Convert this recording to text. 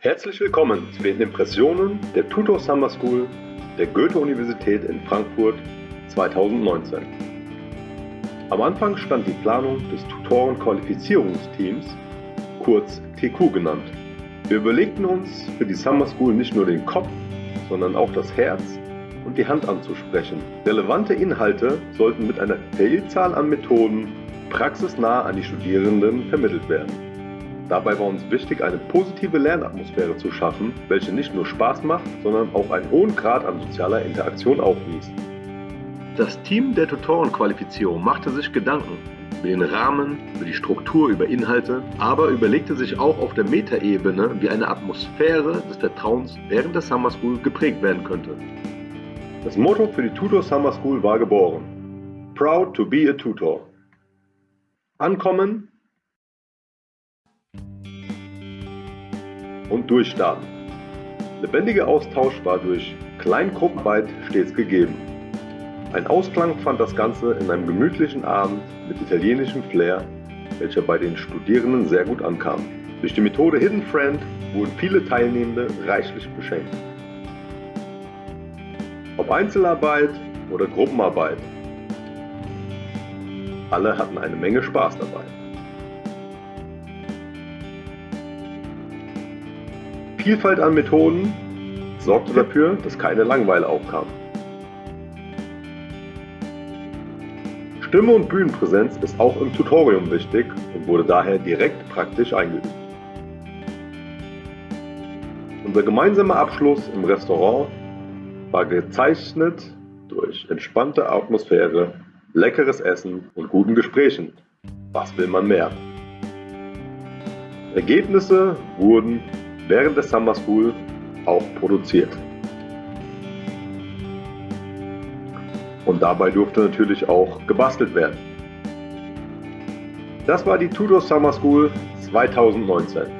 Herzlich willkommen zu den Impressionen der Tutor Summer School der Goethe-Universität in Frankfurt 2019. Am Anfang stand die Planung des Tutoren-Qualifizierungsteams, kurz TQ genannt. Wir überlegten uns für die Summer School nicht nur den Kopf, sondern auch das Herz und die Hand anzusprechen. Relevante Inhalte sollten mit einer Vielzahl an Methoden praxisnah an die Studierenden vermittelt werden. Dabei war uns wichtig, eine positive Lernatmosphäre zu schaffen, welche nicht nur Spaß macht, sondern auch einen hohen Grad an sozialer Interaktion aufwies. Das Team der Tutorenqualifizierung machte sich Gedanken über den Rahmen, über die Struktur, über Inhalte, aber überlegte sich auch auf der Metaebene, wie eine Atmosphäre des Vertrauens während der Summer School geprägt werden könnte. Das Motto für die Tutor Summer School war geboren. Proud to be a Tutor. Ankommen und durchstarten. Lebendiger Austausch war durch Kleingruppenarbeit stets gegeben. Ein Ausklang fand das Ganze in einem gemütlichen Abend mit italienischem Flair, welcher bei den Studierenden sehr gut ankam. Durch die Methode Hidden Friend wurden viele Teilnehmende reichlich beschenkt. Ob Einzelarbeit oder Gruppenarbeit, alle hatten eine Menge Spaß dabei. Vielfalt an Methoden sorgte dafür, dass keine Langeweile aufkam. Stimme und Bühnenpräsenz ist auch im Tutorium wichtig und wurde daher direkt praktisch eingeübt. Unser gemeinsamer Abschluss im Restaurant war gezeichnet durch entspannte Atmosphäre, leckeres Essen und guten Gesprächen. Was will man mehr? Ergebnisse wurden während der Summer School auch produziert. Und dabei durfte natürlich auch gebastelt werden. Das war die Tudor Summer School 2019.